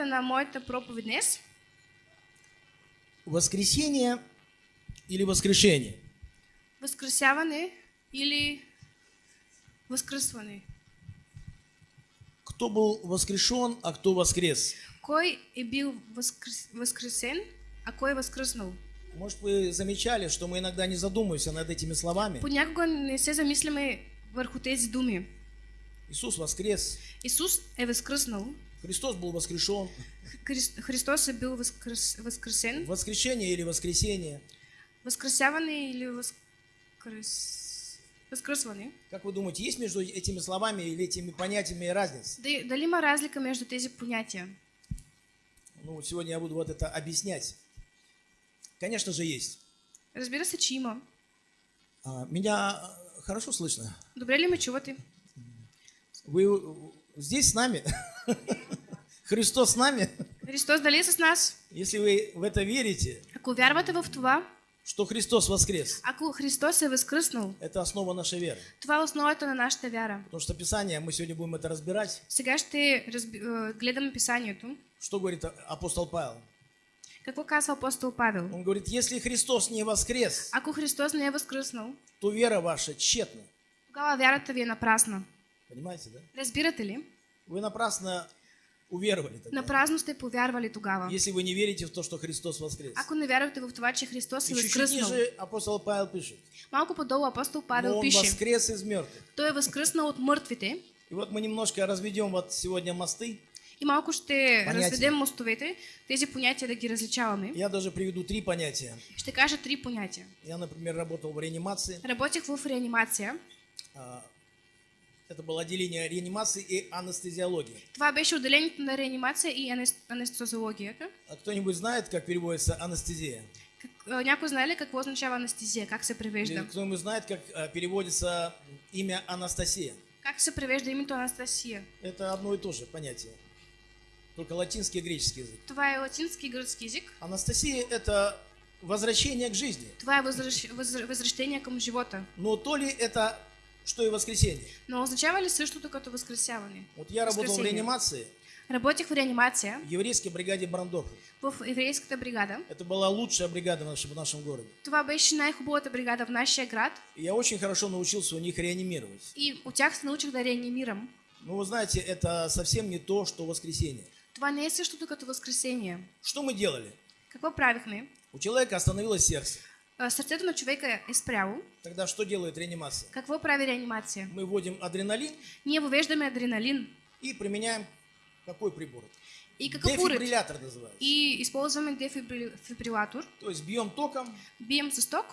на моята проповедь днес. Воскресение или воскрешение? Възкресяване или възкръсване. Кто был воскрешен, а кто воскрес? Кой е бил възкрес... възкресен, а кой е възкръснал? Может, вы замечали, что мы иногда не задумываемся над этими словами? Понякога не се замисляме върху тези думи. Иисус воскрес, Исус е възкръснал. Христос был воскрешен. Хрис- Христос е бил възкръс... възкресен. Воскрешение или воскресение? Възкресяване или възкрес... възкръсване. Как вы думаете, есть между этими словами или этими понятиями разница? Д- Дали има разлика между тези понятия? Ну, вот сегодня я буду вот это объяснять. Конечно же, есть. Разбира се, че има. А, Меня а, хорошо слышно? Добре ли ме чувате? Вы э, здесь с нами? Христос с нами? Христос дали е с нас? Если вы в это верите, Ако вярвате в това, что Христос воскрес, ако Христос е възкръснал, это основа нашей веры. това основата на нашата вяра. Потому что Писание, мы сегодня будем это разбирать. Сега ще разби... е, гледаме писанието. Что говорит апостол Павел? Какво казва апостол Павел? Он говорит, если Христос не воскрес, Ако Христос не е възкръснал, то вера ваша тщетна. тогава вярата ви е напрасна. Понимаете, да? Разбирате ли? Вы напрасно уверовали тогда. Напразно сте повярвали тогава. Если вы не верите в то, что Христос воскрес. Ако не вярвате в това, че Христос е възкръснал. ниже апостол Павел пишет. Малко по-долу апостол Но Павел он пише, воскрес из мертвых. той е възкръснал от мъртвите. И вот мы немножко разведем вот сегодня мосты. И малко ще Понятия. разведем мостовете, тези понятия да ги различаваме. Я даже приведу три понятия. Ще кажа три понятия. Я, например, работал в реанимации. Работех в реанимация. Это было отделение реанимации и анестезиологии. Това беше отделението на реанимация и анес- анестезиологията. А кто-нибудь знает, как переводится анестезия? А, някой знае ли какво означава анестезия? Как се превежда? кто-нибудь знает, как а, переводится имя Анастасия? Как се превежда името Анастасия? Это одно и то же понятие. Только латинский и греческий язык. Това е латински и гръцки език. Анастасия – это возвращение к жизни. Това е възвръщение към живота. Но то ли это, что и воскресенье? Но означава ли същото като възкресяване? Вот я работал в реанимации Работех в реанимация в еврейской бригаде Брандорф. в еврейската бригада. Это была лучшая бригада в нашем, в нашем городе. Това беше най-хубавата бригада в нашия град. И я очень хорошо научился у них реанимировать. И от тях се научих да реанимирам. Но вы знаете, это совсем не то, что воскресенье. Това не е същото като възкресение. Что мы делали? Какво правихме? У человека остановилось сердце. Сърцето на човека е спряло. Тогда что делает реанимация? Какво прави реанимация? Мы вводим адреналин Ние въвеждаме адреналин. и применяем какой прибор? И уред? Дефибриллятор называется. И използваме дефибрилатор. То есть бьем током Бием с ток.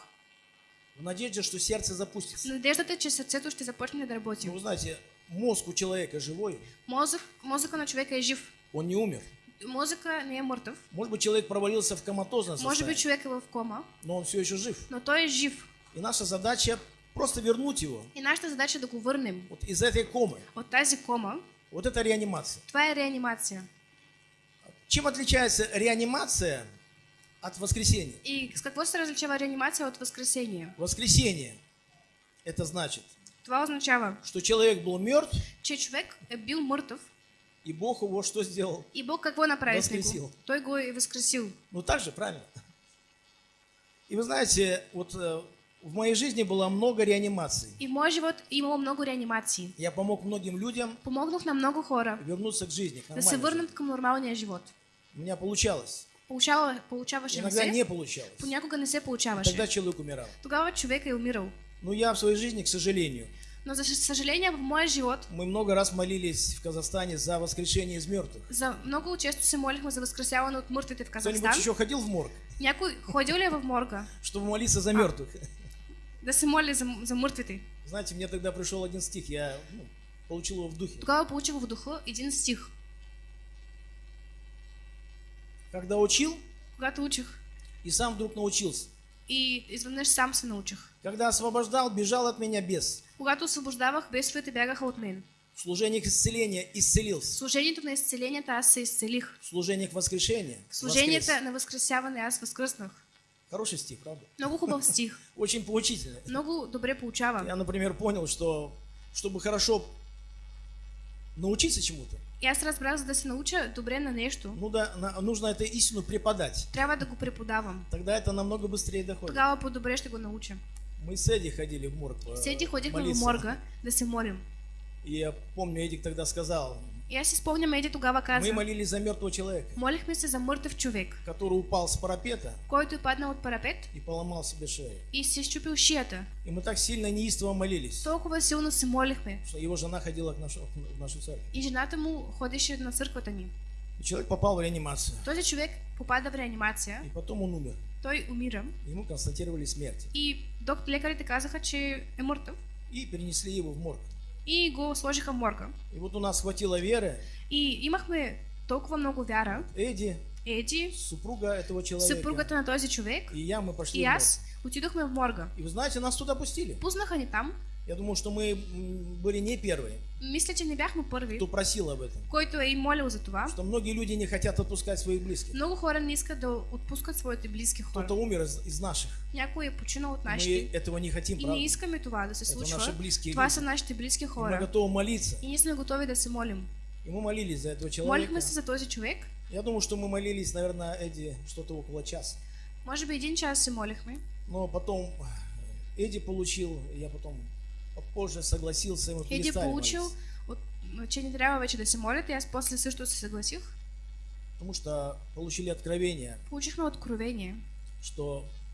в надежде, что сердце запустится. Надеждата е, че сърцето ще започне да работи. Ну, вы знаете, мозг у человека живой, Мозък, мозъка на човека е жив. он не умер. Мозъка не е мъртъв. Может быть, человек провалился в коматозное Може би состояние, човек е в кома, но он все еще жив. но той е жив. И наша задача просто вернуть его И нашата задача да го върнем вот из этой комы. от тази кома. Вот это реанимация. Е реанимация. Чем отличается реанимация от воскресения? И с какво се различава реанимация от възкресение? Воскресение – это значит, Това означава, что человек был мертв, че човек е бил мъртъв и Бог его что сделал? и Бог какво направи с Възкресил. него? Той го е възкресил. Ну так же, правильно? И вы знаете, вот э, в моей жизни было много реанимаций. И в моя живот е имало много реанимации. Я помог многим людям Помогнах на много хора вернуться к жизни, к да се върнат към нормалния живот. У меня получалось. Получава, получаваше Иногда не получалось. понякога не се получаваше. Тогда человек умирал. Тогава човек е умирал. Но я в своей жизни, к сожалению, Но за съжаление в моя живот мы много раз молились в Казахстане за воскрешение из мертвых. за много често се молихме за възкресяване от мъртвите в Кто-нибудь Казахстан. еще ходил в морг, Някой ходил ли е в морга чтобы молиться за мертвых? да се моли за, за мъртвите? Знаете, мне тогда пришел один стих, я ну, получил его в духе. Тогава получих в духа един стих. Когда учил, Когато учих и сам вдруг научился. и изведнъж сам се научих. Когда освобождал, бежал от меня бес. Когато освобождавах, бесовете бягаха от мен. В служениях исцеления исцелился. служението на изцелението аз се изцелих. В служениях воскрешения служението воскрес. на възкресяване аз възкръснах. Хороший стих, правда? Много хубав стих. Очень поучительный. Много добре получава. Я, например, понял, что чтобы хорошо научиться чему-то, И аз разбрах, за да се науча добре на нещо, ну да, на- нужно это истину преподать. трябва да го преподавам. Тогда это намного быстрее доходит. Тогава по-добре ще го науча. Мы с Эдди ходили в морг. э, Седи ходихме в молиться. морга да се молим. И я помню, Эдик тогда сказал, аз си спомням, Еди тогава каза, мы молились за мертвого человека, молихме се за мъртъв човек, который упал с парапета който е паднал от парапет и поломал себе шею. и си щупил шията. И мы так сильно неистово молились, Толкова силно се молихме. что его жена ходила к нашу, в нашу церковь. И жената му ходеше на църквата ни. И человек попал в реанимацию. Този човек попада в реанимация, И потом он умер. той умира Ему констатировали смерть. и доктор лекарите казаха, че е мъртъв И перенесли его в морг. и го сложиха в морга. И вот у нас хватило веры. И имахме толкова много вяра. Эдди, Еди, супруга этого человека. съпругата на този човек И я, мы пошли и морг. аз отидохме в морга. И вы знаете, нас туда пустили. Пуснаха ни там. Я думаю, что мы были не первые, Мисля, че не бяхме първи, кто просил об этом. който е и молил за това. Что многие люди не хотят отпускать своих близких. Много хора не искат да отпускат своите близки хора. Кто-то умер из, из наших. Някой е починал от Мы нашите. этого не хотим, И не правда? искаме това да се Это случва. наши близкие Това люди. са нашите близки И Мы хора. готовы молиться. И ние сме готови да се молим. И мы молились за этого человека. Молихме се за този човек. Я думаю, что мы молились, наверное, Эдди, что-то около часа. Може би един час се молихме. Но потом Эдди получил, я потом позже согласился, и мы Еди перестали получил, молиться. от, че не трябва вече да се молят и аз после също се съгласих. Потому что получили откровение, Получихме откровение, что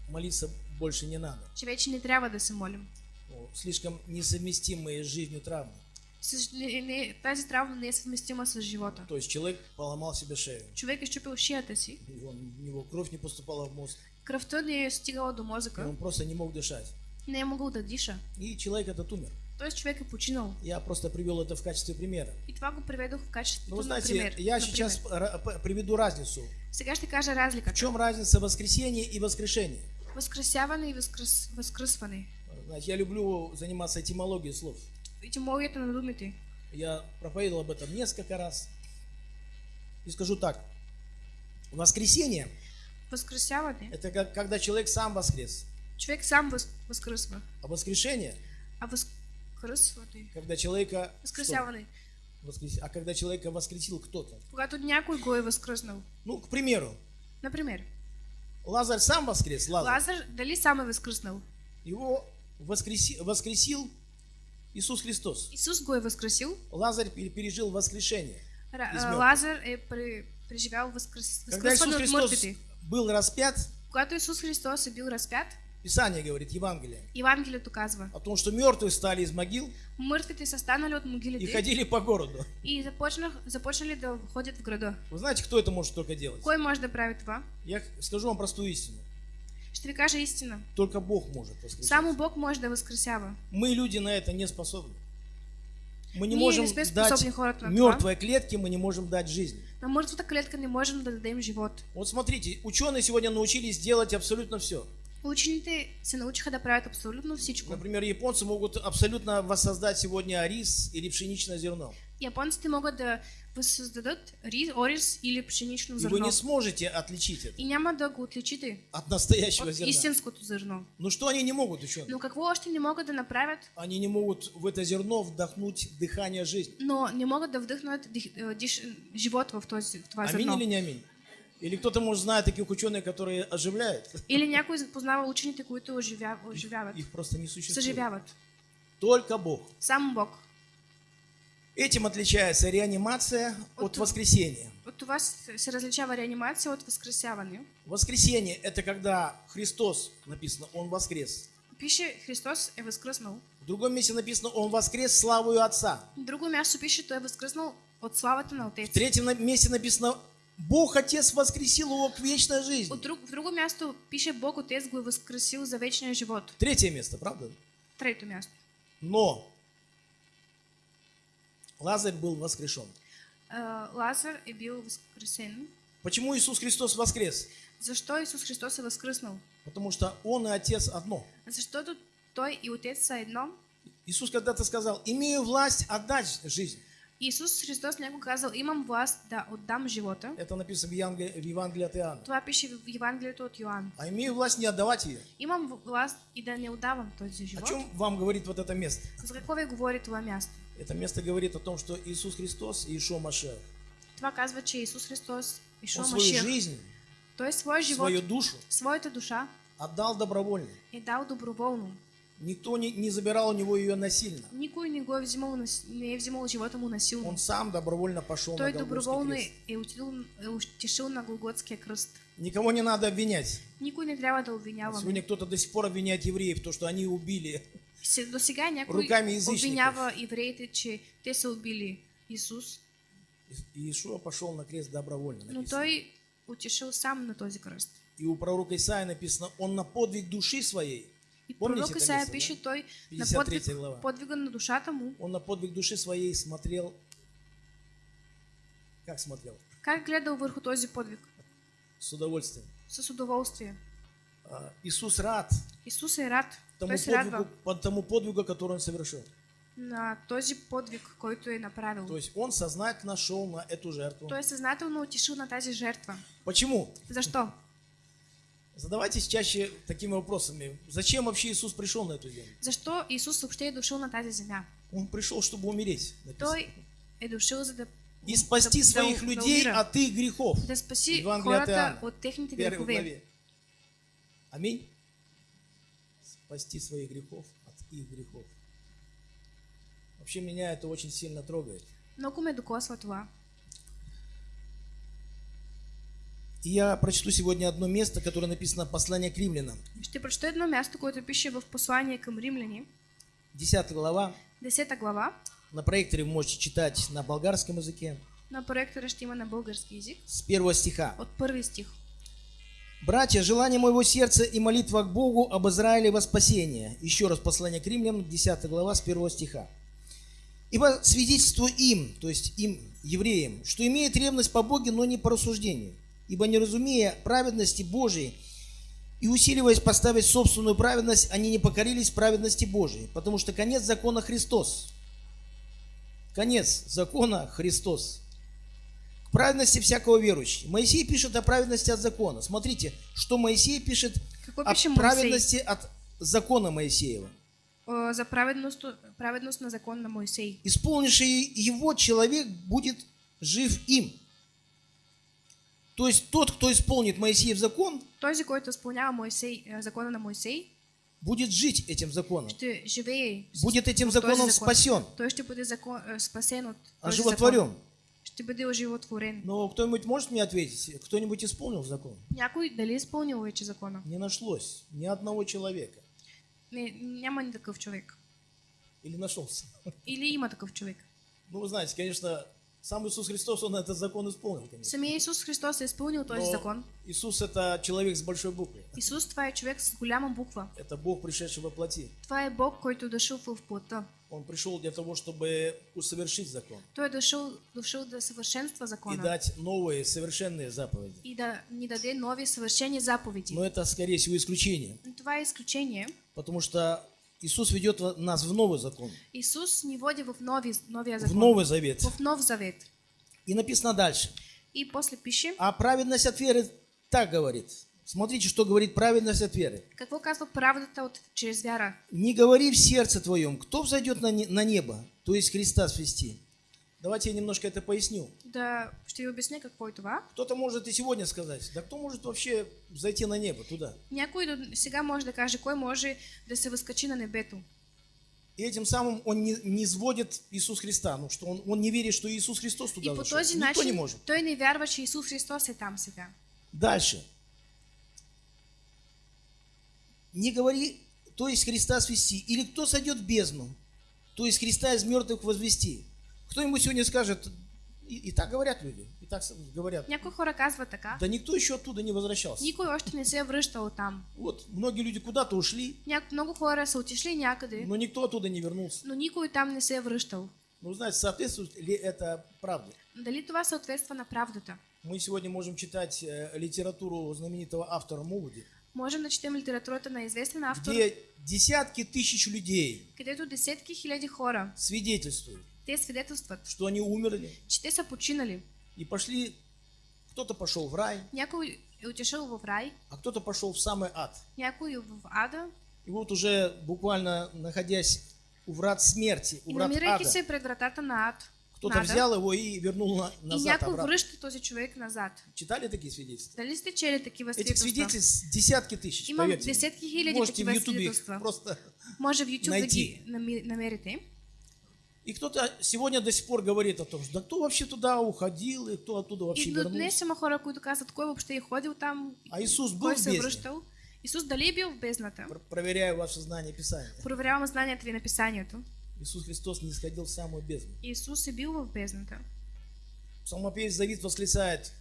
молиться больше не надо. че вече не трябва да се молим. Ну, слишком несовместимые с жизнью травмы. Тази травма не е съвместима с живота. То есть человек поломал себе шею. Човек е щупил шията си, И у него кровь не поступала в мозг. кръвта не е стигала до И мозъка, он просто не мог дышать. Не е могъл да диша. И человек этот умер. Тоест човек е починал. Я просто привел это в качестве примера. И това го приведох в Но качеството на знаете, пример. я на сейчас приведу разницу. Сега ще кажа В разликата. чем разница воскресения и воскрешения? Възкресяване и възкръс... възкръсване. Знаете, я люблю заниматься этимологией слов. Етимологията на думите. Я проповедовал об этом несколько раз. И скажу так. Воскресение Възкресяване. – это как, когда человек сам воскрес. Човек сам въз... възкръсва. А воскрешение А възкръсване. – когда человека... Възкресяване. что? Воскрес- А когда человека воскресил кто-то. Когато някой го е възкръснал. Ну, к примеру, Например, Лазарь сам воскрес, Лазарь. Лазар дали сам е възкръснал? Его воскреси- воскресил Иисус Христос. Исус го е възкресил. Лазарь пе- пережил воскрешение. Ра- Из а, мертвых. Лазар е пре- преживял възкръс... Когда Иисус Христос был распят, Когато Исус Христос е бил разпят, Писание говорит, Евангелие, Евангелието казва, о том, что мертвые стали из могил мъртвите са станали от и могилите ходили по городу. и започнах, започнали да ходят в града. Вы знаете, кто это может только делать? Кой може да прави това? Я скажу вам простую истину. Ще ви кажа истина. Только Бог может воскрешать. Само Бог може да възкресява. Мы, люди, на это не способны. Мы не Ние можем не дать мертвой клетке, мы не можем дать жизнь. На мъртвата клетка не можем да дадем живот. Вот смотрите, ученые сегодня научились делать абсолютно все. Учените се научиха да правят абсолютно всичко. Например, японцы могут абсолютно воссоздать сегодня рис или пшеничное зерно. Японците могат да възсъздадат рис, ориз или пшенично И вы не сможете отличить это И няма да го отличите от настоящего от зерна. истинското зърно. Ну что они не могут, ученые? Но какво още не могат да направят? Они не могут в это зерно вдохнуть дыхание жизни. Но не могат да вдъхнат дих, е, диш, живот в, този, в това Аминь зърно. или не аминь? Или кто-то, может, знает таких ученых, которые оживляют? Или някой познава учените, които оживя, оживяват, Их просто не существует. съживяват. Только Бог. Само Бог. Этим отличается реанимация от От- воскресения. От това се се различава реанимация от възкресяване. Воскресение – это когда Христос, написано, Он воскрес. Пише Христос е възкръснал. В другом месте написано, Он воскрес славою Отца. В друго място пише, той е възкръснал от славата на В Отец. третьем на- месте написано, Бог Отец воскресил его к вечной жизни. От друг, в друго място пише Бог Отец го е възкресил за вечния живот. Третье место, правда? Трето място. Но Лазарь был воскрешен. А, Лазар е бил възкресен. Почему Иисус Христос воскрес? Защо Исус Христос е възкръснал? Потому что Он и Отец одно. Защото Той и Отец са едно. Иисус когда-то сказал, имею власть отдать жизнь. Исус Христос някога казал, имам власт да отдам живота. Это написано в Евангелии, в Евангелии от Иоанна. Това пише в Евангелието от Йоанн. А имею власть не отдавать ее. Имам власт и да не отдавам този О живот. чем вам говорит вот это место? За какво ви говори това място? Это место говорит о том, что Иисус Христос и Ишо Машех, Това казва, че Исус Христос и Он свою жизнь, той своя живот, свою душу своята душа отдал добровольно. е дал доброволно. Никто не, не забирал у него ее насильно. Никой не го е взимал, не взимал живота му насилно. Он сам добровольно пошел Той на крест. е отидал, е отишъл на Голготския кръст. Никого не надо обвинять. Никой не трябва да обвиняваме. Сегодня кто-то до сих пор обвиняет евреев, то, что они убили. До сега някой Руками язичников. обвинява евреите, че те са убили Исус, И Иешуа пошел на крест добровольно. но написано. той отишъл сам на този кръст. И у пророка Исаия написано, он на подвиг души своей, И Помните пророк Исаия место, да? пише, той на 53 подвиг, глава. подвига на душата му, он на подвиг души своей смотрел, как смотрел? как гледал върху този подвиг? С удовольствием. С удоволствие. А, Иисус рад Исус е рад. тому се радва подвигу, по тому подвигу, который он совершил. на този подвиг, който е направил. То есть он сознательно шел на эту жертву. Той е съзнателно отишъл на тази жертва. Почему? Защо? Задавайтесь чаще такими вопросами. Зачем вообще Иисус пришел на эту землю? Защо Исус въобще е дошъл на тази земя? Он пришел, чтобы умереть. написано. Той е дошъл за да, И спасти да- своих да людей умира. от их грехов. да спаси Евангелие от Иоанна. от техните Первой грехове. главе. Аминь. Спасти своих грехов от их грехов. Вообще меня это очень сильно трогает. Много ме докосва това. И я прочту сегодня одно место, которое написано «Послание к римлянам». Ще прочета едно място, което пише в послание към римляни, 10 глава. 10 глава. На проекторе вы можете читать на болгарском языке. На проектора ще има на български язик. С первого стиха. От първи стих. «Братья, желание моего сердца и молитва к Богу об Израиле во спасение». Еще раз послание к римлянам, 10 глава, с первого стиха. «Ибо свидетельствую им, то есть им, евреям, что имеет ревность по Боге, но не по рассуждению. Ибо не разумея праведности Божией и усиливаясь поставить собственную праведность, они не покорились праведности Божией, потому что конец закона Христос». Конец закона Христос к праведности всякого верующего. Моисей пишет о праведности от закона. Смотрите, что Моисей пишет о пише Моисей? праведности от закона Моисеева. О, За праведност, праведност на закон на Моисей. Исполнивший его человек будет жив им. То есть тот, кто исполнит Моисеев закон, Този, който изпълнява Моисей, е, закона на Моисей, будет жить этим законом. живее. Будет этим законом закон. спасен, Той ще бъде закон, е, спасен от този оживотворен. закон. Ще бъде оживотворен. Но кто-нибудь может мне ответить, кто-нибудь исполнил закон? Някой дали изпълнил вече закона? Не нашлось ни одного человека. Не, няма ни такъв човек. Или нашелся? Или има такъв човек? Ну, вы знаете, конечно, сам Иисус Христос, Он этот закон исполнил, конечно. Самия Исус Христос е изпълнил този Но закон. Иисус это человек с большой буквы. Исус това е човек с голяма буква. Это Бог, пришедший во плоти. Е Бог, който е дошъл в плота. Он пришел для того, чтобы усовершить закон Той е дошъл, дошъл да съвършенства и закона. дать новые совершенные заповеди. И да ни даде нови съвършени заповеди. Но это, скорее всего, исключение, Но това е изключение. потому что Иисус ведет нас в новый закон, Исус ни води в нови, новия в закон. Новый Завет. В нов завет. И написано дальше. И после пише, А праведность от веры так говорит. Смотрите, что говорит праведность от веры. какво казва правдата от, чрез вяра? Не говори в сердце твоем, кто взойдет на не- на небо, то есть Христа свести. Давайте я немножко это поясню. Да, ще ви обясня какво е това. Кто-то может и сегодня сказать, да кто может вообще зайти на небо туда? Някой до сега може да каже, кой може да се възкачи на небето. И этим самым он не, не сводит Иисус Христа, ну что он, он не верит, что Иисус Христос И туда по зашел. Никто не начин может. той не вярва, че Исус Христос е там сега. Дальше. Не говори, то есть Христа свести. Или кто сойдет в бездну, то есть Христа из мертвых возвести. Кто-нибудь сегодня скажет, и, и так говорят люди, и так говорят. Някои хора казват така. Да никто еще оттуда не возвращался. Никой още не се е връщал там. Вот, многие люди куда-то ушли, Няк... Много хора са отишли някъде, но никто оттуда не вернулся. но никой там не се е връщал. Ну, знаете, соответствует ли это правде? Дали това съответства на правдата? Мы сегодня можем читать э, литературу знаменитого автора Мувуди, Можем да четем литературата на известен автор, где десятки тысяч людей където десетки хиляди хора, свидетельствуют, те свидетелстват, что они умерли че те са починали. и пошли, кто-то пошел в рай, Някой е отишъл в рай, а кто-то пошел в самый ад. някой в ада И вот уже буквально находясь у врат смерти, у И врат ада. се пред вратата на ад, Кто-то взял его и вернул на- и назад някой обратно. връща този човек назад. Читали такие свидетельства? Дали сте чели такива Этих свидетельств десятки тысяч, Имам поверьте. мне. десетки хиляди Можете в такива свидетелства. просто... Може в YouTube да найти. ги нами- намерите. И кто-то сегодня до сих пор говорит о том, что да кто вообще туда уходил, и кто оттуда вообще И вернулся. днес има хора, които казват, кой въобще е ходил там, А Иисус был кой се е бездне? връщал. Исус дали бил в бездната? Пр- Проверяю ваше знание Писания. Проверявам знанията ви на писанието. Иисус Христос не сходил в самую бездну. Исус е бил в бездната. Псалмопевец Давид восклицает,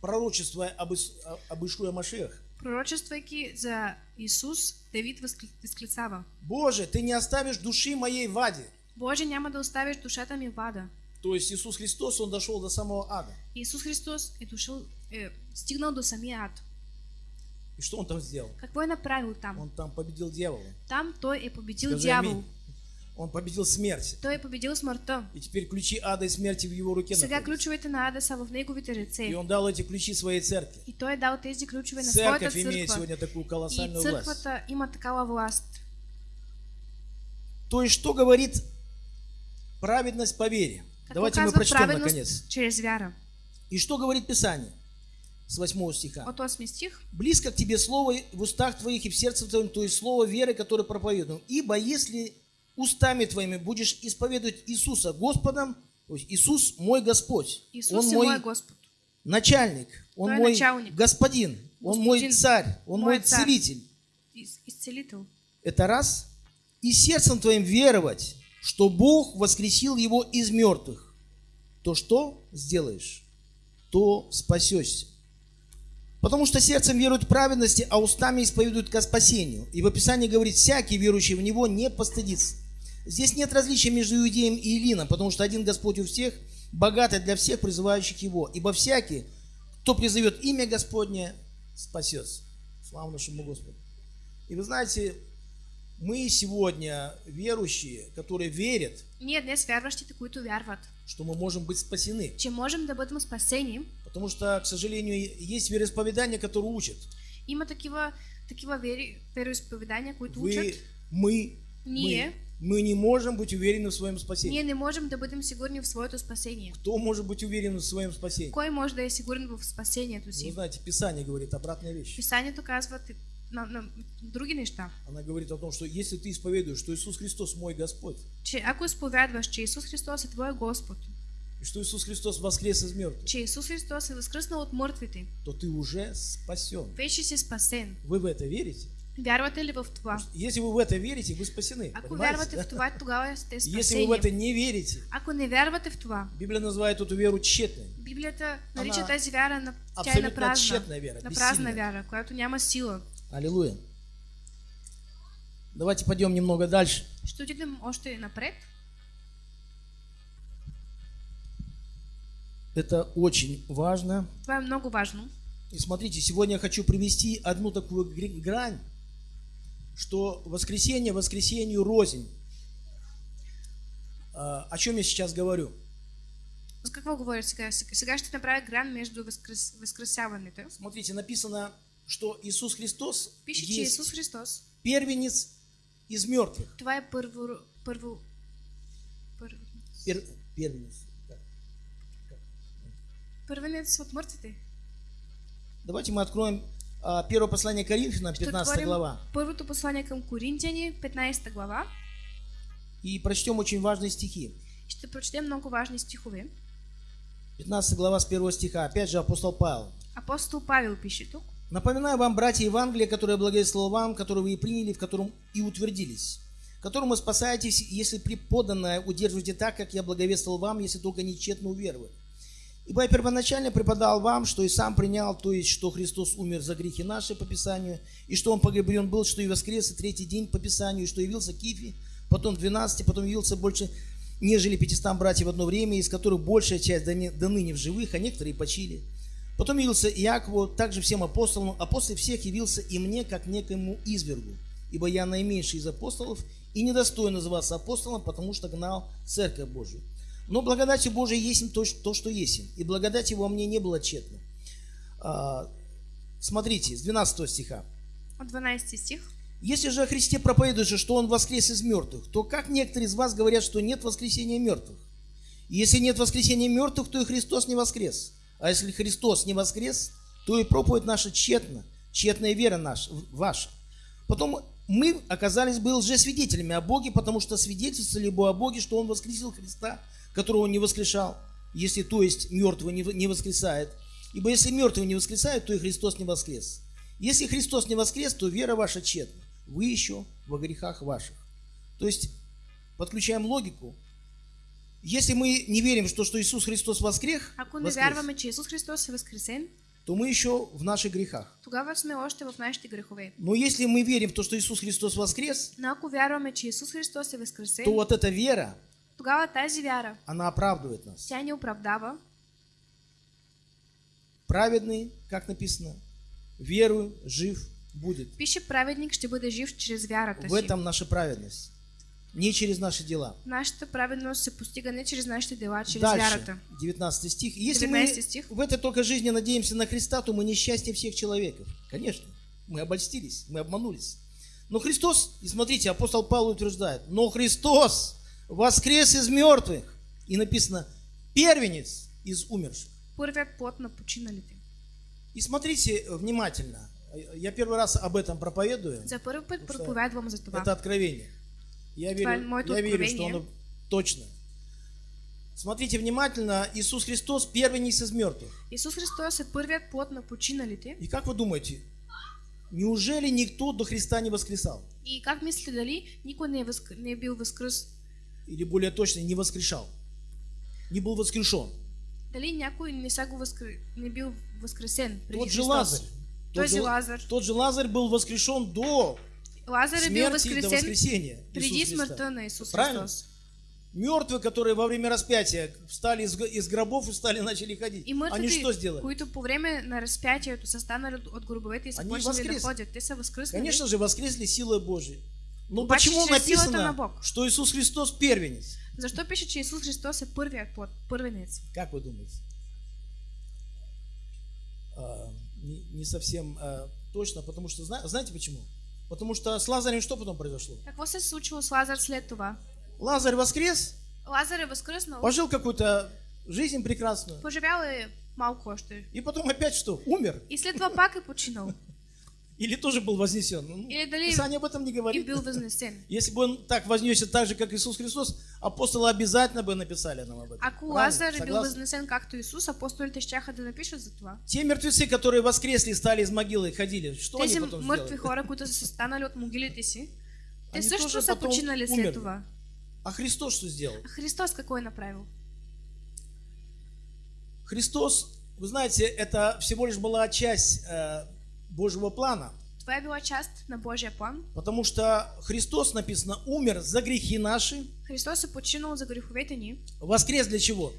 пророчествуя об, Ис- об Ишуе Машиах. Пророчествайки за Исус, Давид възклицава. Боже, ты не оставишь души моей в аде. Боже, няма да оставиш душата ми в ада. То есть Иисус Христос, Он дошел до самого ада. Исус Христос е дошъл, е стигнал до самия ад. И что Он там сделал? Какво е направил там? Он там победил дьявола. Там той е победил Скажи дявол. аминь. Он победил смерть. Той е победил смъртта. И теперь ключи ада и смерти в его руке Сега находятся. ключовете на ада са в неговите И ръце. Он дал эти ключи своей церкви. И той е дал тези ключове на своята Церковь имеет църква. сегодня такую И колоссальную власть. църквата има такава власт. То есть, что говорит праведность по вере? Какво Давайте мы прочтем наконец. чрез вяра? И что говорит Писание? С 8 стиха. От 8 стих. Близко к тебе слово в устах твоих и в сердце твоем, то есть слово веры, которое проповедуем. Ибо если устами твоими будешь исповедовать Иисуса Господом, то есть Иисус мой Господь, Исус Он мой мой Господ. начальник, Он Той е мой началник. господин, Он мой Господин, царь, Он мой мой царь. целитель. Из- Исцелител. Это раз. И сердцем твоим веровать, что Бог воскресил его из мертвых. То что сделаешь, то спасешься. Потому что сердцем веруют в праведности, а устами исповедуют ко спасению. И в Описании говорит, всякий верующий в Него не постыдится. Здесь нет различия между иудеем и Илином, потому что один Господь у всех, богатый для всех призывающих Его. Ибо всякий, кто призовет имя Господне, спасется. Слава нашему Господу. И вы знаете, мы сегодня верующие, которые верят, Ние днес вярващите, които вярват, что мы можем быть спасены. че можем да бъдем спасени, Потому что, к сожалению, есть вероисповедания, которые учат. има такива, такива вери, вероисповедания, които Вы, учат. мы, Не. мы, мы не можем быть уверены в своем спасении. Ние не можем да бъдем сигурни в своето спасение. Кто может быть уверен в своем спасении? Кой може да е сигурен в спасението Вы си? знаете, Писание говорит обратная вещь. Писанието казва на, на други неща. Она говорит о том, что если ты исповедуешь, что Иисус Христос мой Господь, Че ако изповядваш, че Исус Христос е Твой Господ, и что Иисус Христос воскрес из мертвых, че Исус Христос е възкръснал от мъртвите, то ты уже спасен. вече си спасен. Вы в это верите? Вярвате ли в това? Если вы в это верите, вы спасены. Ако понимаете, вярвате в това, тогава сте Если вы в спасени. это не верите, Ако не вярвате в това, Библия называет эту веру тщетной. Библията нарича тази вяра на, тя е на празна, тщетна вяра, на празна вяра, която няма сила. Аллилуйя. Давайте пойдем немного дальше. Ще отидем още напред. Это очень важно. Това е много важно. И смотрите, сегодня я хочу привести одну такую грань, что воскресенье воскресенью рознь. А, О чем я сейчас говорю? Какво говоря сега? Сега ще направя гран между възкрес... възкресяването. Смотрите, написано, что Иисус Христос Пише, че есть Исус Христос, первенец из мертвых. това е първо... първо... първо... Пер- первенец. Так. Първенец от мъртвите. Давайте мы откроем а, первое послание Коринфянам, Ще 15 отворим глава, първото послание към Коринтияни, 15 глава. и прочтем очень важные стихи. Ще прочетем много важни стихове. 15 глава с первого стиха. Опять же апостол Павел. Апостол Павел пише тук. Напоминаю вам, братья Евангелия, которое я благовествовал вам, которое вы и приняли, в котором и утвердились, которому спасаетесь, если преподанное удерживаете так, как я благовествовал вам, если только нечетно уверовали. Ибо я первоначально преподал вам, что и сам принял, то есть, что Христос умер за грехи наши по Писанию, и что Он погребен был, что и воскрес и третий день по Писанию, и что явился Кифе, потом 12, потом явился больше, нежели 500 братьев в одно время, из которых большая часть не- до ныне в живых, а некоторые почили. Потом явился Иакову, также всем апостолам, а после всех явился и мне, как некоему извергу. Ибо я наименьший из апостолов и недостоин называться апостолом, потому что гнал Церковь Божию. Но благодатью Божией есть то, то, что есть. И благодать его мне не было тщетна. А, смотрите, с 12 стиха. От 12 стих. Если же о Христе проповедуется, что Он воскрес из мертвых, то как некоторые из вас говорят, что нет воскресения мертвых? И если нет воскресения мертвых, то и Христос не воскрес. А если Христос не воскрес, то и проповедь наша тщетна, тщетная вера наша, ваша. Потом мы оказались бы лжесвидетелями о Боге, потому что свидетельствовали бы о Боге, что Он воскресил Христа, которого Он не воскрешал, если то есть мертвый не воскресает. Ибо если мертвый не воскресает, то и Христос не воскрес. Если Христос не воскрес, то вера ваша тщетна. Вы еще во грехах ваших. То есть, подключаем логику. Если мы не верим, что, что Иисус Христос воскрес, Ако не воскрес, вярваме, че Исус Христос е възкресен, то мы еще в наших грехах. тогава сме още в нашите грехове. Но если мы верим в то, что Иисус Христос воскрес, Но ако вярваме, че Исус Христос е възкресен, то вот эта вера, тогава тази вяра, она оправдывает нас. тя ни оправдава. Праведный, как написано, верую, жив будет. Пише праведник ще бъде жив чрез вярата В этом наша праведность. Не через наши дела. Нашата праведност се постига не чрез нашите дела, а чрез Дальше, вярата. 19 стих. Если 19 мы стих. в этой только жизни надеемся на Христа, то мы несчастье всех человеков. Конечно, мы обольстились, мы обманулись. Но Христос, и смотрите, апостол Павел утверждает, но Христос воскрес из мертвых. И написано, первенец из умерших. Първият плод на починалите. И смотрите внимательно. Я первый раз об этом проповедую. За първи път проповядвам за това. Это откровение. Я верю, я верю, что оно точно. Смотрите внимательно. Иисус Христос первенец из мертвых. Исус Христос е първият плод на починалите. И как вы думаете, неужели никто до Христа не воскресал? И как мислите дали никой не възк... не е бил възкръс? Или более точно, не воскрешал? Не был воскрешен. Дали някой не, са го възкр... не бил възкресен преди Тот же Христос? Лазарь. Тот Този же, Лазар. тот же Лазарь был воскрешен до Лазар е бил смерти и до воскресения преди Иисуса Христа. смъртта на Исус Правильно? Христос. Мертвые, которые во время распятия встали из, из гробов и стали начали ходить. И Они мъртвите, что сделали? които по време на разпятието са станали от, гробовете и са Они почнали да ходят, те са възкръснали. Конечно же, воскресли силой Божией. Но Обаче почему силата на написано, Бог. что Иисус Христос первенец? Защо пише, че Исус Христос е първият плод, първенец? Как вы думаете? А, не, не совсем а, точно, потому что, зна- знаете почему? Потому что с Лазарем что потом произошло? Какво се случило с Лазар след това? Лазарь воскрес, Лазар е възкръснал, пожил какую-то жизнь прекрасную, поживял е малко още. и потом опять что? Умер? И след това пак е починал. Или тоже был вознесен? Ну, Или Писание об этом не и говорит. Если бы он так вознесся так же, как Иисус Христос, апостолы обязательно бы написали нам об этом. Ако? Лазар Согласны? възнесен както Исус, апостолите щяха да напишат за това. Те мертвецы, которые воскресли, стали из могилы, ходили, что Тези они потом сделали? хора, които са станали от могилите си, те Они също са починали след това. А Христос что сделал? А Христос какво е направил? Христос, вы знаете, это всего лишь была часть э, Божьего плана, Това е била част на Божия план. потому что Христос, написано, умер за грехи наши, Христос е починал за греховете ни. воскрес для чего?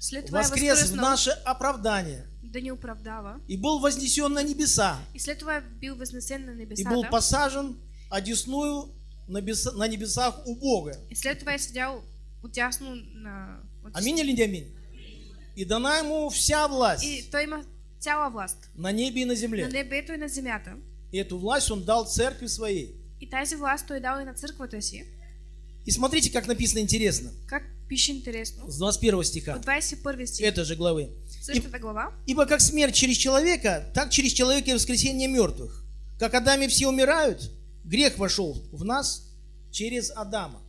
След Воскрес в наше оправдание да ни оправдава. и был вознесен на небеса, И след това е бил възнесен на и был небесата. посажен одесную на небеса- на небесах у Бога. И след това е седял отясно на... Аминь или не аминь? И дана ему вся власть И той има цяла власт. на небе и на На земле. небето и на земята. И эту власть он дал церкви своей. И тази власт той дал и на църквата си. И смотрите, как написано интересно. Как пише интересно. С 21 стиха От 21 стих. этой же главы. Същата глава. Ибо как смерть через человека, так через человека и воскресение мертвых. Как Адаме все умирают, грех вошел в нас через Адама.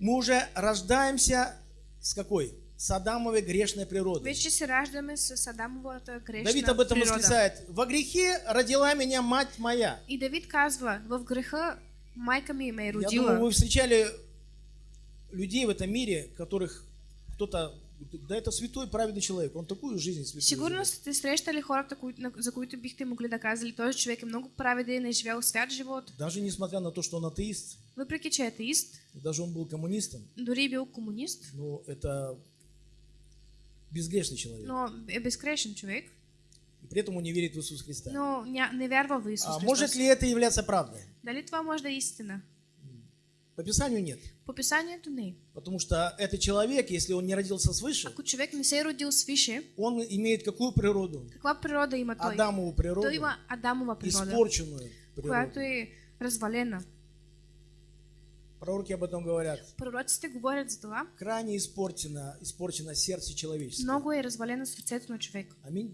Мы уже рождаемся с какой? С Адамовой грешной природой. Вече се раждаме с Адамовата грешна Давид об этом природа. восклицает. Во грехе родила меня мать моя. И Давид казва, в греха майка ми ме е Я родила. думаю, вы встречали людей в этом мире, которых кто-то... Да это святой, праведный человек. Он такую жизнь святую Сигурно сте срещали хората, за които бихте могли да казали, този човек е много праведен, е живял свят живот, Даже несмотря на то, что он атеист, въпреки че е атеист, даже он был коммунистом, дори бил комунист, но это безгрешный человек. но безгрешен човек, И при этом он не верит в Иисуса Христа. но ня, не вярва в Исус А может ли это являться правдой? Дали това може да е истина? По Писанию нет. По писанието не. Потому что этот человек, если он не родился свыше, Ако човек не се родил свише, он имеет какую природу? каква природа има той? Адамову природу, Той има Адамова природа, испорченную, която природы. е развалена. Пророки об этом говорят. Пророците говорят за това. Крайне испорчено, испорчено сердце человеческое. Много е развалено сърцето на човек. Аминь.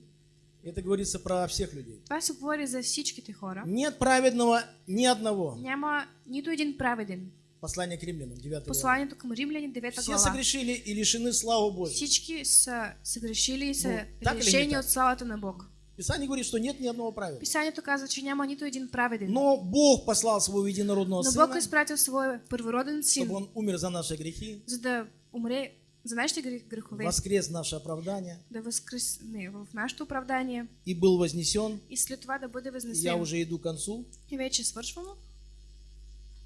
Это говорится про всех людей. Това се говори за всичките хора. Нет праведного ни одного. Няма нито един праведен. Послание к римлянам, 9 глава. Посланието към римляни, 9 Все глава. согрешили и лишены славы Божьей. Всички са съгрешили и са Ну, лишени от славата на Бог. Писание говорит, что нет ни одного праведного. Писанието казва, че няма нито един праведен. Но Бог послал своего единородного Но Бог Сына, изпратил своя първороден чтобы син, Он умер за наши грехи, за да умре за нашите грех- грехове, воскрес наше оправдание да възкресне в нашето оправдание и был вознесен. и след това да бъде Я възнесен. уже иду к концу. И вече свършваме.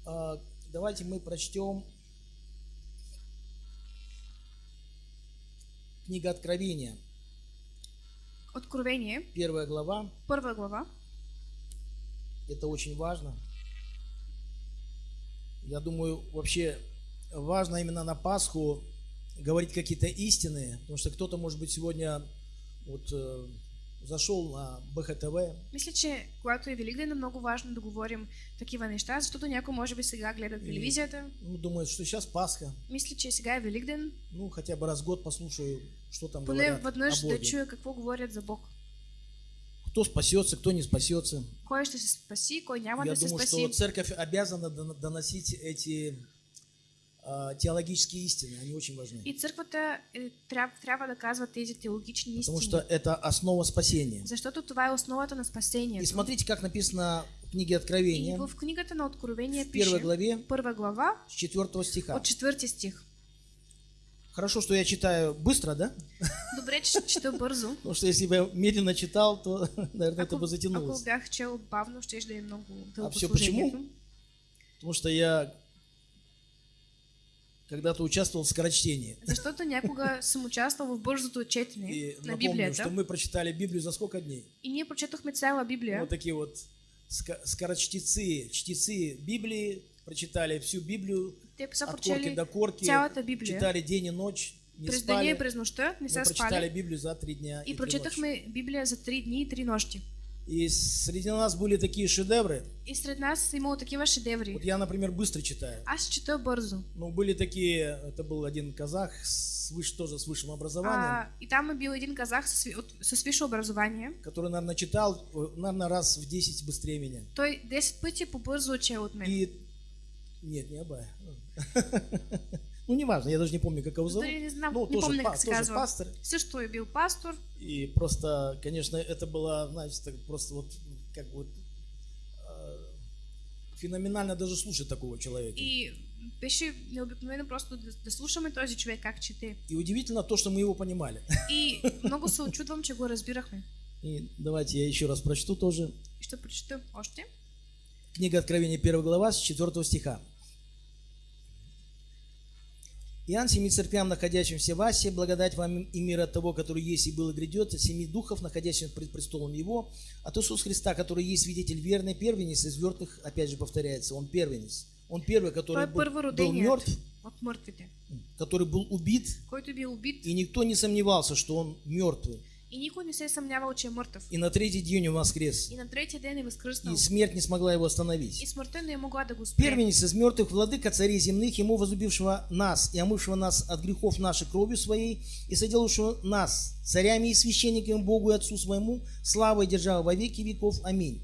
А, Давайте мы прочтем книга Откровения, Откровение, первая глава. първа глава. Это очень важно. Я думаю, вообще важно именно на Пасху говорить какие-то истины, потому что кто-то, может быть, сегодня вот э, зашел на БХТВ, Мисля, че когато е Великден е много важно да говорим такива неща, защото някой може би сега гледа телевизията. ну, думает, что сейчас Пасха, Мисля, че сега е Великден. ну, хотя бы раз в год послушаю, что там Поне говорят веднъж да чуя какво говорят за Бог. Кто спасется, кто не спасется. Ще се спаси, кой няма Я да думаю, спаси. что церковь обязана дон- доносить эти теологические истины, они очень важны. И църквата е, трябва, трябва да казва тези теологични Потому что это основа спасения. Защото това е основата на И спасението. смотрите, как написано в книге И Откровения, в книгата на Откровение в первой главе, първа глава, с 4 стиха. от четвърти стих. Хорошо, что я читаю быстро, да? Добре, че чета бързо. Потому что если бы я медленно читал, то, наверное, это Ако, бы ако затянулось. бях чел бавно, ще да е много дълго все почему? Потому что я когда-то участвовал в скорочтении. Защото някога съм участвал в бързото четене И на напомню, Библията. что мы прочитали Библию за сколько дней? И ние прочетохме цяла Библия. Вот такие вот скорочтецы, чтецы Библии, прочитали всю Библию Те са от корки до корки, цялата Библия. читали день и ночь, не през деня и спали. през нощта, не са прочитали спали. Библию за три дня и, И три прочетохме Библия за три дни и три нощи. И среди нас были такие шедевры. И сред нас е имало такива шедеври. Вот я, например, быстро читаю. Аз чета бързо. Ну, были такие, это был один казах, с выш- тоже с высшим образованием, А, и там е бил един казах с, от- с висше образование. который, наверное, читал, э, наверное, раз в 10 быстрее меня. Той 10 пъти по-бързо учил от мен. И... Нет, не Абай. Ну, неважно, я даже не помню, как его зовут. Дали не знам, Ну, не тоже, помня па- как тоже пастор. Също е бил пастор. И просто, конечно, это было, знаете, так просто вот, как вот, э, феноменально даже слушать такого человека. И беше необикновено просто да, да слушаме този човек как чете. И удивительно то, что мы его понимали. И много се очудвам, че го разбирахме. И давайте я еще раз прочту тоже. Ще прочета още. Книга Откровения, 1 глава, с 4 стиха. Иоанн семи церквям, находящимся в Асе, благодать вам и мир от того, который есть и был и грядет, от семи духов, находящихся пред престолом Его, от Иисуса Христа, который есть свидетель верный, первенец из мертвых, опять же повторяется, Он первенец. Он первый, который был, был мертв, который был убит и никто не сомневался, что Он мертвый. И никой не се че е мъртъв. И на третий день Он воскрес. И на третия ден е възкръснал. И смерть не смогла Его И остановить. смъртта не е могла да го спре. Первенец из мертвых, владыка царей земных, ему возлюбившего нас и омывшего нас от грехов наших кровью своей, и соделавшего нас царями и священниками Богу и Отцу своему, славой и держава во веки веков. Аминь.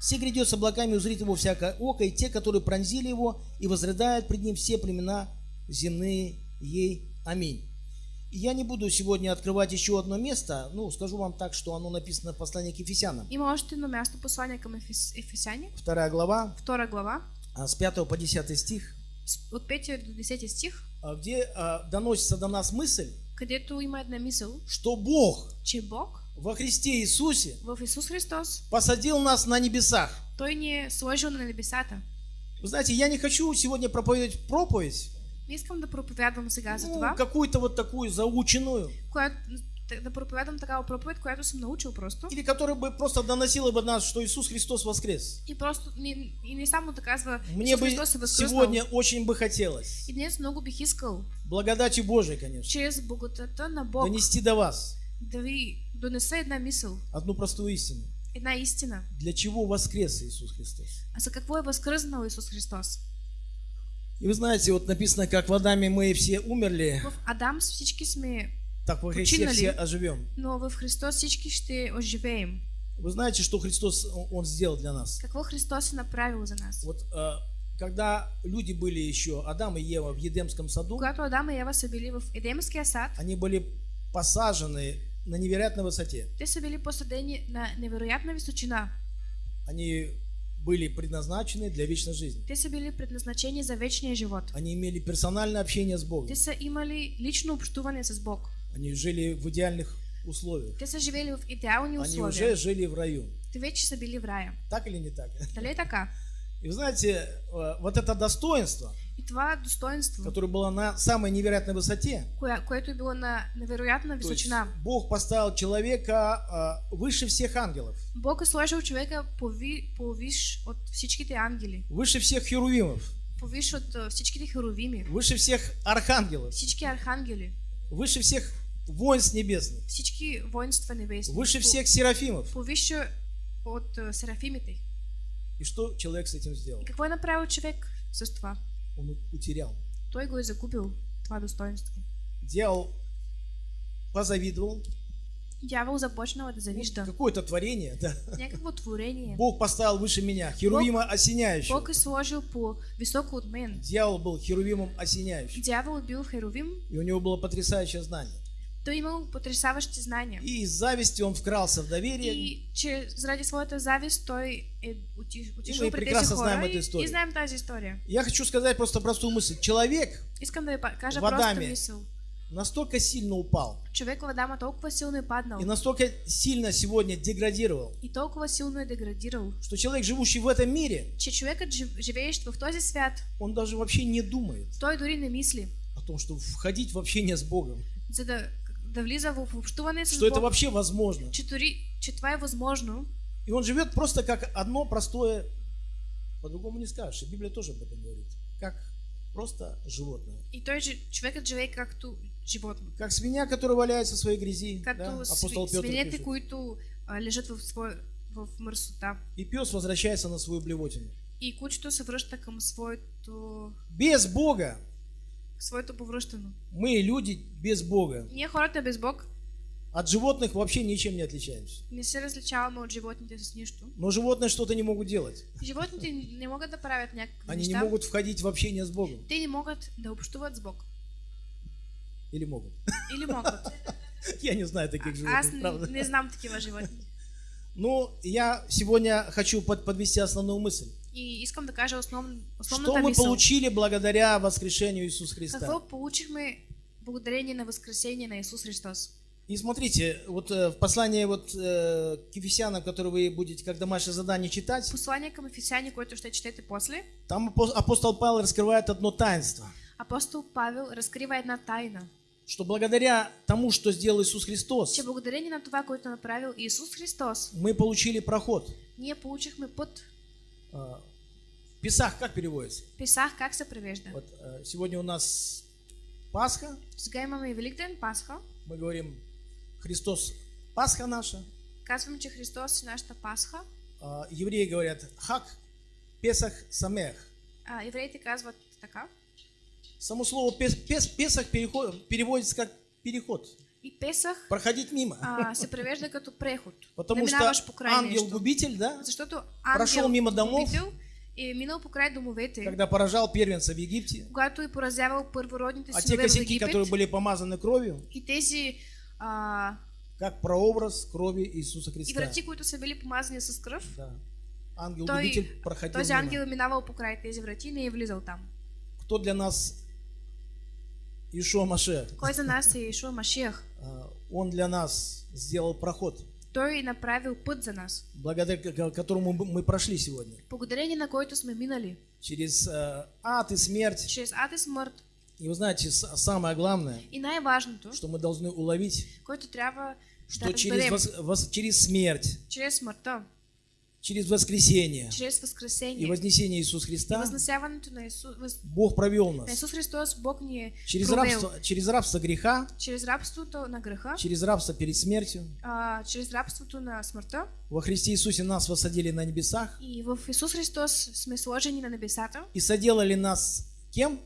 Все грядет с облаками, узрит его всякое око, и те, которые пронзили его, и возрыдают пред ним все племена земные ей. Аминь. И Я не буду сегодня открывать еще одно место, ну, скажу вам так, что оно написано в послании к Ефесянам. Има още едно място, послание към Ефес, Ефесяни, Вторая глава, втора глава, а, с 5 по 10 стих. от 5 до 10 стих, а, где а, доносится до нас мысль, където има една мисъл, что Бог че Бог во Христе Иисусе в Исус Христос, посадил нас на небесах. Той ни е сложил на небесата. Вы знаете, я не хочу сегодня проповедовать проповедь, Не искам да проповядвам сега за ну, това, какую-то вот такую заученную, която, да проповядам такава проповед, която съм научил просто. или которая бы просто доносила бы нас, что Иисус Христос воскрес. И просто не, и не само да казва Мне бы сегодня очень бы хотелось, И днес много бих искал, благодати Божией, конечно, чрез благодата на Бог, донести до вас да ви донеса една мисъл. одну простую истину. една истина. Для чего воскрес Иисус Христос? А за какво е възкръснал Исус Христос? И вы знаете, вот написано, как в Адаме мы все умерли, В Адам всички сме, так во Христе все оживем. но в Христос всички ще оживеем. Вы знаете, что Христос, Он сделал для нас? Какво Христос е направил за нас? Вот э, когда люди были еще, Адам и Ева в Едемском саду, Когато Адам и Ева са били в Едемския сад, они были посажены на невероятной высоте. те са били посадени на невероятна височина. Они были предназначены для вечной жизни. Те са били предназначени за вечния живот. Они имели персональное общение с Богом. Те са имали лично общуване с Бог. Они жили в идеальных условиях. Те са живели в идеални Они уже жили в раю. Те вече са били в рая. Так или не так? Дали е така? И вы знаете, э, вот это достоинство, И това достоинство, которое было на самой невероятной высоте, което е било на есть височина. Бог поставил человека э, выше всех ангелов, Бог сложил човека пови, повиш от всичките ангели, выше всех херувимов, повиш от а, всичките херовими, выше всех архангелов, всички архангели, выше всех воинств небесных, всички воинства небесни, выше всех серафимов. повише от а, серафимите. И что человек с этим сделал? И какво е направил човек с това? Он утерял. Той го е загубил, това достоинство. Дьявол позавидовал. Дявол започнал да завижда. Какое-то творение, да. Някакво творение. Бог поставил выше меня, херувима осеняющего. Бог е сложил по високо от мен. Дьявол был херувимом осеняющим. Дявол е бил херовим, И у него было потрясающее знание. Той имал потрясаващи знания. И из зависти он вкрался в доверие. И че заради своята завист той оти- отишъл мы прекрасно знаем эту и, историю. и знаем тази история. Я хочу сказать просто простую мысль. Человек Искам да кажа В Адаме. настолько сильно упал Човек в Адама толкова силно е паднал и настолько сильно сегодня деградировал, и толкова силно е деградирал, что человек, живущий в этом мире, че човекът жив- живеещ в този свят, он даже вообще не думает той дори не мисли, о том, что входить в общение с Богом. за да, да Что это вообще возможно. И он живет просто как одно простое, по-другому не скажешь, и Библия тоже об этом говорит, как просто животное. И той же, човекът живее както животно. Как свинья, которая валяется в своей грязи, да? Както апостол Петр пишет. които а, лежат в, своя, в мърсота. И пес возвращается на свою блевотину. И кучето се връща към своето, Без Бога, своето повръщано. мы, люди, без Бога, Ние хората без Бог от животных вообще ничем не отличаемся. не се различаваме от животните с нищо. Но животные что-то не могут делать. Животните не могат да правят някакви Они не неща. могут входить в общение с Богом. Те не могат да общуват с Бог. Или могут? Или могат. Я не знаю таких Аз животных, не, правда. не знам такива животни. Ну, я сегодня хочу под- подвести основную мысль. И искам да кажа основ, Что основната мы мисъл. получили благодаря воскрешению Иисуса Христа? Какво получихме благодарение на възкресение на Исус Христос? И смотрите, вот э, в послании вот э, к Ефесянам, которое вы будете как домашнее задание читать, Послание към Ефесяни, което ще четете после, там апо- апостол Павел раскрывает одно таинство, апостол Павел разкрива една тайна, что благодаря тому, что сделал Иисус Христос, че благодарение на това, което направил Исус Христос, мы получили проход. ние получихме път. А, Песах как переводится? Писах как се превежда. Вот э, сегодня у нас Пасха, Сега имаме и Великден, Пасха. мы говорим Христос Пасха наша. Казвам, че Христос е нашата Пасха. А, Евреи говорят Хак, Песах, Самех. А, евреите казват така. Само слово пес, пес- Песах переход- переводится как переход, И Песах проходить мимо. а, се превежда като преход. Потому что ангел-губитель, да, Защото Прошел мимо домов. е минал покрай домовете, когда поражал первенца в Египте, когато е поразявал първородните а те косяки, которые были помазаны кровью, И тези а, как прообраз крови Иисуса и Христа. врати, които са били помазани с кръв, Да. Ангел-губитель проходил този ангел минавал покрай тези врати и не е влизал там. Кто для нас Ишуа Маше? Кой за нас е Ишуа Машиях? Он для нас сделал проход, е направил път за нас, благодаря ко- которому мы мы прошли сегодня. благодарение на който сме минали Через э, ад и смерть. чрез ад и смърт. И вы знаете, самое главное, И най-важното, что мы должны уловить, что через, вос- вос- через смерть чрез смъртта через воскресение. Чрез и възкресение вознесение Иисуса и Христа възнесяването на Исус, въз... Бог провел на нас Исус Христос, Бог ни е через провел. рабство, через рабство греха, чрез рабството на греха, через рабство перед смертью. а, чрез рабството на смъртта Во Христе Иисусе нас посадили на небесах. И в Исус Христос сме сложени на небесата и соделали нас кем?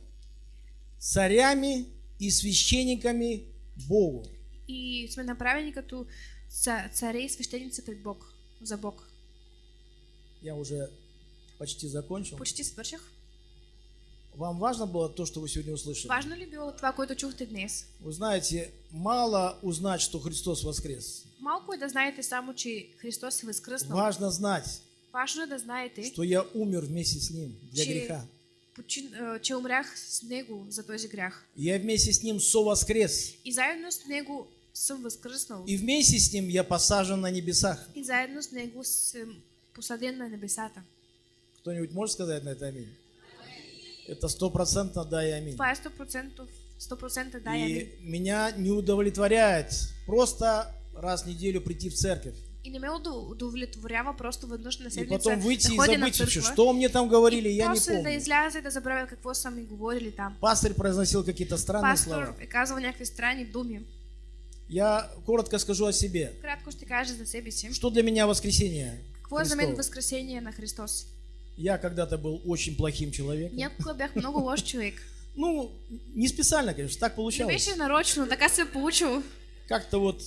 Царями и священниками Богу. и сме направени като ца- царе и свещеници пред Бог, за Бог. Я уже почти закончил. Почти свърших. Вам важно было то, что вы сегодня услышали? Важно ли било това, което чухте днес? Вы знаете, мало узнать, что Христос воскрес. Малко е да знаете само, че Христос е възкръснал. Важно знать, Важно е да знаете, что я умер вместе с Ним для че, греха. почин, а, че умрях с Него за този грях. Я вместе с Ним совоскрес. И заедно с Него съм възкръснал. И вместе с Ним я посажен на небесах. И заедно с Него съм посаден на небесата. Кто-нибудь может сказать на это аминь? Это стопроцентно да и аминь. Това е 100%, 100% да, я И меня не удовлетворяет просто раз в неделю прийти в церковь. И не ме удо- удовлетворява просто веднъж на И седмица потом выйти да и забыть вообще, что мне там говорили, и я не после да помню. изляза и да забравя какво са ми говорили там. Пастырь произносил какие-то странные Пастор слова. е казал някакви странни думи. Я коротко скажу о себе. Кратко ще кажа за себе си. Что для меня воскресенье? Какво е за мен възкресение на Христос? Я когда-то был очень плохим человеком. Някога бях много лош човек. Ну, не специально, конечно, так Не получалось. беше нарочно, така се е получило. Как-то вот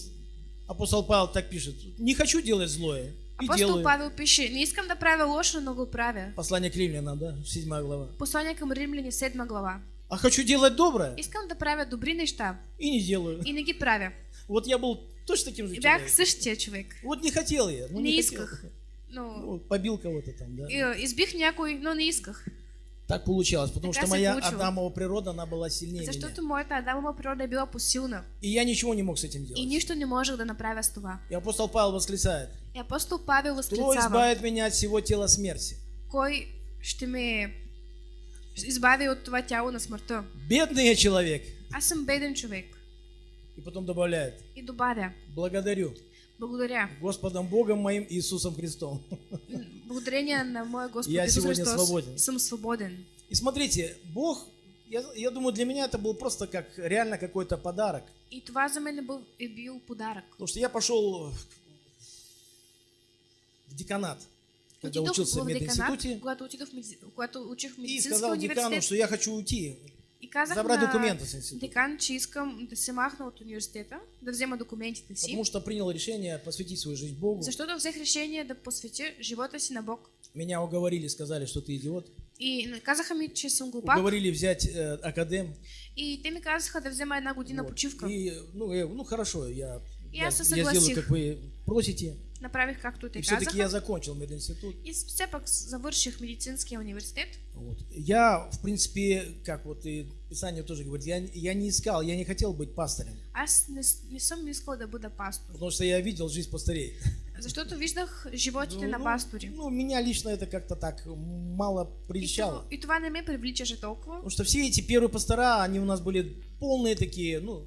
апостол Павел так пишет. Не хочу делать злое. И Апостол делаю. Павел пише, не искам да правя лошо, но го правя. Послание к римлянам, да? Седьмая глава. Послание към римляни, 7 глава. А хочу делать доброе Искам да правя добри неща и не делаю. и не ги правя. Вот я был точно таким же И бях человеком. същия човек. Вот не хотел я. Ну, Не не, исках. хотел. Но Ну, побил кого-то там, да. и, избих някой, но не исках. Так получалось, потому Така что моя получило. Адамова природа, она была сильнее Защото меня. моята Адамова природа е била посилна. И я ничего не мог с этим И делать. нищо не можех да направя с това. И апостол Павел восклицает. И апостол Павел Кто възклицава, избавит меня от всего тела смерти? кой ще ме избави от това тяло на смъртта. Бедный я человек. Аз съм беден човек. И потом добавляет. И добавя, Благодарю благодаря. Господом Богом моим Иисусом Христом. Благодарение на моя Господ Я Исус сегодня Христос свободен. съм свободен. И смотрите, Бог, я, я думаю, для меня это был просто как реально какой-то подарок. И това за мен е бил, е бил подарък. Потому что я пошел в деканат, когда учился в мединституте, в медици... когато учих в и медицински сказал декану, что я хочу уйти, И казах забрать на документы с института. декан, че искам да се махна от университета, да взема документите си. Потому что принял решение посвятить свою жизнь Богу. Защото взех решение да посветя живота си на Бог. Меня уговорили, сказали, что ты идиот. И казаха ми, че съм глупак. Уговорили взять э, академ. И те ми казаха да взема една година Вот. почивка. И, ну, э, ну, хорошо, я, И я, я сделаю, как вы просите. Направих както те И все-таки я казаха. закончил мединститут. И все пак завърших медицинския университет. Вот. Я, в принципе, как вот и Писание тоже говорит, я, я не искал, я не хотел быть пастырем, Аз не, не съм искал да бъда пастор. потому что я видел жизнь пастырей. Защото виждах животите Ну, на ну, пастори. Ну, меня лично это как-то так мало И, прельщало. това- и това не ме привличаше толкова. Потому что все эти первые пастора, они у нас были полные такие, ну,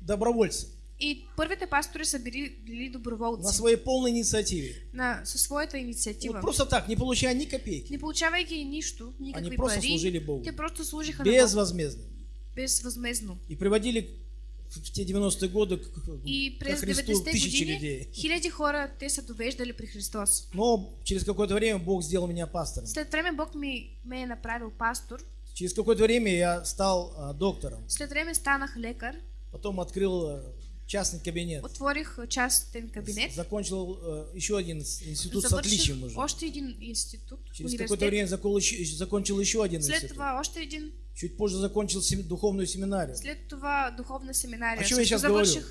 добровольцы. И първите пастори са били, били На своей полной инициативе. На, със своята инициатива. Вот просто так, не получая ни копейки. Не получавайки нищо, никакви Они просто пари, служили Богу. те просто служиха Бог Безвозмездно. безвъзмезно. И приводили в те 90-е годы к, И през Христу 90-те тысячи години людей. хиляди хора те са довеждали при Христос. Но через какое-то время Бог сделал меня пастором. След време Бог ми ме е направил пастор. Через какое-то время я стал а, доктором. След време станах лекар. Потом открыл а, частный кабинет. Отворих частен кабинет. Закончил а, еще один с- институт с Завърших отличием уже. още един институт, Через какое-то время еще- закончил еще один След институт. още един. Чуть позже закончил сем- духовную семинарию. След това духовна семинария. О чем я сейчас говорю?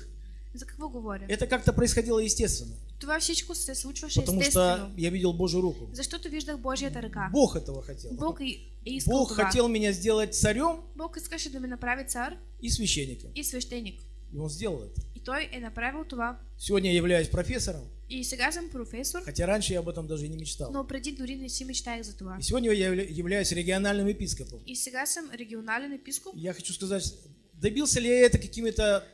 За какво говоря? Это как-то происходило естественно. Това всичко се случваше Потому что я видел Божью руку. Защото виждах Божията ръка. Бог этого хотел. Бог е искал Бог това. хотел меня сделать царем Бог искаше да ме направи цар и священником. и свещеник. И он сделал это. И той е направил това. Сегодня я являюсь профессором, И сега съм професор, хотя раньше я об этом даже и не мечтал. но преди дори не си мечтаях за това. И сегодня я явля- являюсь региональным епископом. И сега съм регионален епископ. Я хочу сказать, добился ли я это какими-то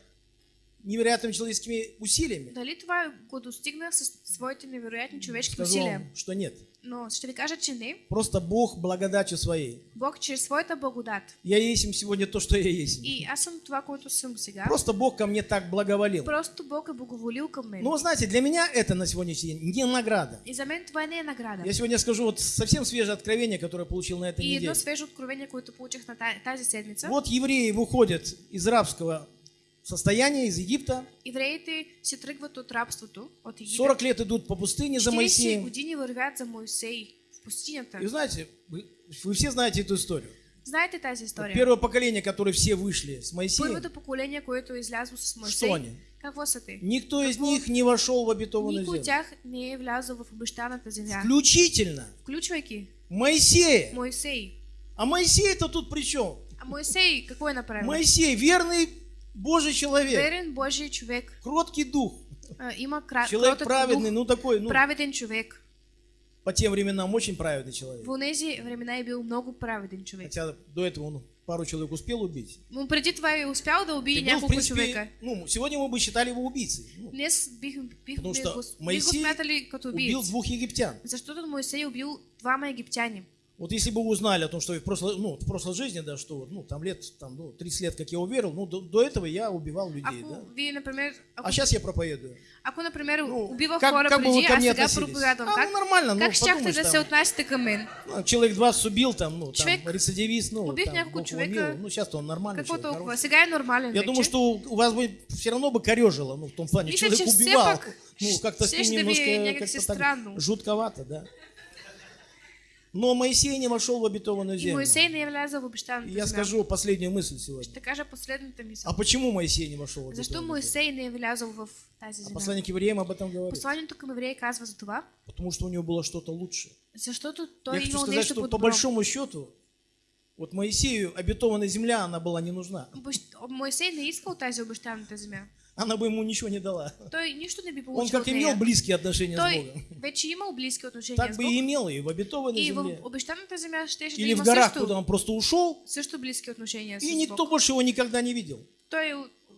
невероятными человеческими усилиями? Дали това го достигнах с своите невероятни човешки Скажу усилия? вам, что нет. Но ще ви кажа, че не. Просто Бог благодатью своей. Бог чрез своята благодат. Я есть им сегодня то, что я есть. И аз съм това, което съм сега. Просто Бог ко мне так благоволил. Просто Бог е благоволил към мен. Но знаете, для меня это на сегодняшний день не награда. И за мен това не е награда. Я сегодня скажу вот совсем свежее откровение, которое я получил на этой И неделе. свежо откровение, което получих на та- тази седмица. Вот евреи выходят из рабского состояния, из Египта. Евреите се тръгват от рабството, от Египет. 40 лет идут по пустыне за 40 Моисеем. години вървят за Моисей в пустинята. И знаете, вы, вы все знаете эту историю. Знаете тази история? Первое поколение, которое все вышли с Моисеем, Първото поколение, което е излязло с что Моисей, они? какво са те? Никто из Какво? них не вошел в обетованную Никой землю. от тях не е влязъл в обещаната земя. Включительно Включвайки Моисея. Моисей. А Моисей-то тут при чем? А Моисей какво е направил? Моисей, верный Божий человек, Верен Божий човек. кроткий дух, Има кра... человек праведный, дух, ну такой, ну, праведен човек. по тем временам очень праведный человек. В тези времена е бил много праведен човек. Хотя до этого он пару человек успел убить. Но преди това е успял да убие И был, няколко принципе, човека. ну, сегодня мы бы считали его убийцей. Ну, Днес бих, бих, Потому бих, что бих Моисей като убил двух египтян. Защото Моисей убил двама египтяни. Вот если бы вы узнали о том, что в прошлой, ну, в прошлой жизни, да, что ну, там лет, там, ну, 30 лет, как я уверовал, ну, до, до этого я убивал людей, Ако да. вие, например, ако, А сейчас я проповедую. ако например, Ну, убивах как- хора как бы преди, ко а сега проповядвам, А, как, ну, нормально, ну, как щяхте подумаешь, да там. се отнасяте към мен? Ну, человек 20 убил, там, ну, там, Човек рецидивист, ну, убив там, Бог човека, миловал. Ну, сейчас он нормальный Какво человек, толкова? Сега е нормален Я вече. думаю, что у вас бы все равно бы корежило, ну, в том плане, Мисля, человек убивал. пак Ну, как-то с ним ви немножко как-то так странно. жутковато, да. Но Моисей не вошел в обетованную землю. Моисей не влязъл в И обещаната Я скажу последнюю мысль сегодня. Ще кажа последната мисъл. А почему Моисей не вошел в Защо обетованную землю? Моисей не влязъл в тази А земя? послание к евреям об этом говорит. Посланието към евреи казва за това, Потому что у него было что-то лучше. защото той Я хочу сказать, что по большому счету, вот Моисею обетованная земля, она была не нужна. Моисей не искал тази обещаната земя. Она бы ему ничего не дала. Той нищо не би Он получил как имел близкие отношения с Той Богом, вече имал близки отношения так с бы Бог. и имел и в обетованной И в земле. обещаната земя щеше да Или в горах, също, куда он просто ушел, също близки отношения и с никто Бог. больше его никогда не видел. Той е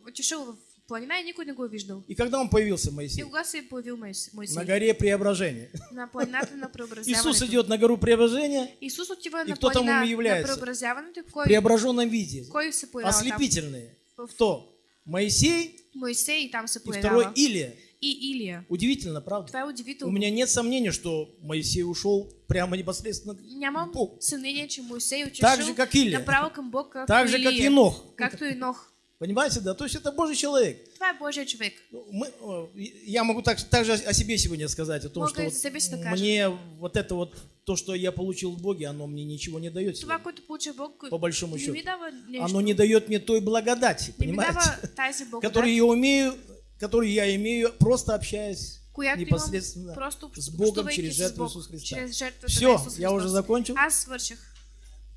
отишъл в планина и никой не го виждал. И когда он появился, И Моисей? кога се е появил Моис- Моисей? На горе преображения. На планината на преобразяването. Иисус идет на гору преображения Исус отива И на кто там ему является? в преображенном виде. кой се появява там? Ослепительные. В- Кто? Моисей Моисей там се и второй. Илия. И Илия. Удивительно, правда? Това е У меня нет сомнения, что Моисей ушел прямо непосредственно к Богу. съмнение, че Моисей е Так же, как Илия. направо към Бог, както Так же, как. Енох. Както и Нох. Понимаете, да? То есть это Божий человек. Това е Божия човек. Ну, Мы, я могу так, также о себе сегодня сказать, о том, Мога что вот мне вот это вот, то, что я получил в Боге, оно мне ничего не дает. Това, което получи Бог, По большому счету. Оно не дает мне той благодати, понимаете? Которую я умею, которую я имею, просто общаясь която непосредственно просто с Богом через жертву Иисуса Христа. Все, я уже закончил. Аз свърших.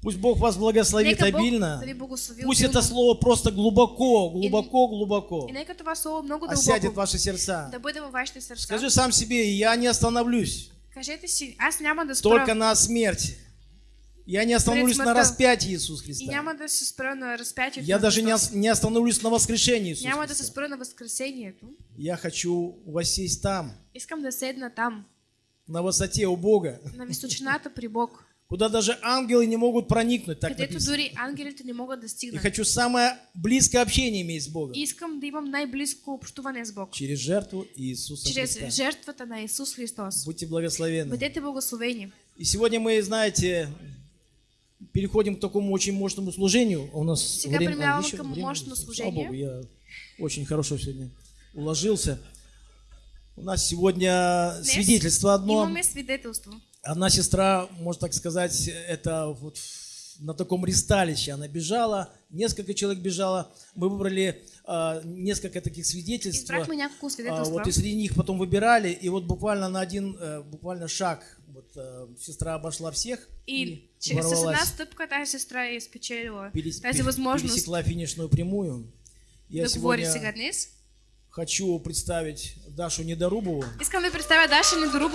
Пусть Бог вас благословит Нека обильно. Пусть это слово просто глубоко, глубоко, глубоко. осядет ваши сердца. Скажи сам себе, я не остановлюсь только на смерти. Я не остановлюсь на распятии Иисуса Христа. Я даже не, остановлюсь на воскрешении Иисуса Христа. Я хочу воссесть там, на высоте у Бога, на височината при Бог, куда даже ангелы не могут проникнуть, так където дори ангелите не могат да И стигнат. хочу самое близкое общение иметь с Богом Искам да имам най-близко общуване с Бог. через жертву Иисуса Чрез Христа. жертвата на Исус Христос. Будьте благословенны. Бъдете благословени. И сегодня мы, знаете, переходим к такому очень мощному служению. У нас Сега время... преминаваме еще към мощно Слава служение. Богу, я очень хорошо сегодня уложился. У нас сегодня Днес свидетельство одно. Имаме свидетелство. Одна сестра, можно так сказать, это вот на таком ристалище она бежала, несколько человек бежало. Мы выбрали а, несколько таких свидетельств. Свидетелства. вот и среди них потом выбирали, и вот буквально на один, э, буквально шаг, вот э, сестра обошла всех И че- с една ворвалась, стъпка тази сестра е спечелила перес- тази възможност пересекла финишную прямую. Я сегодня хочу представить Дашу Недорубову. Искам да представя Даша Недорубова.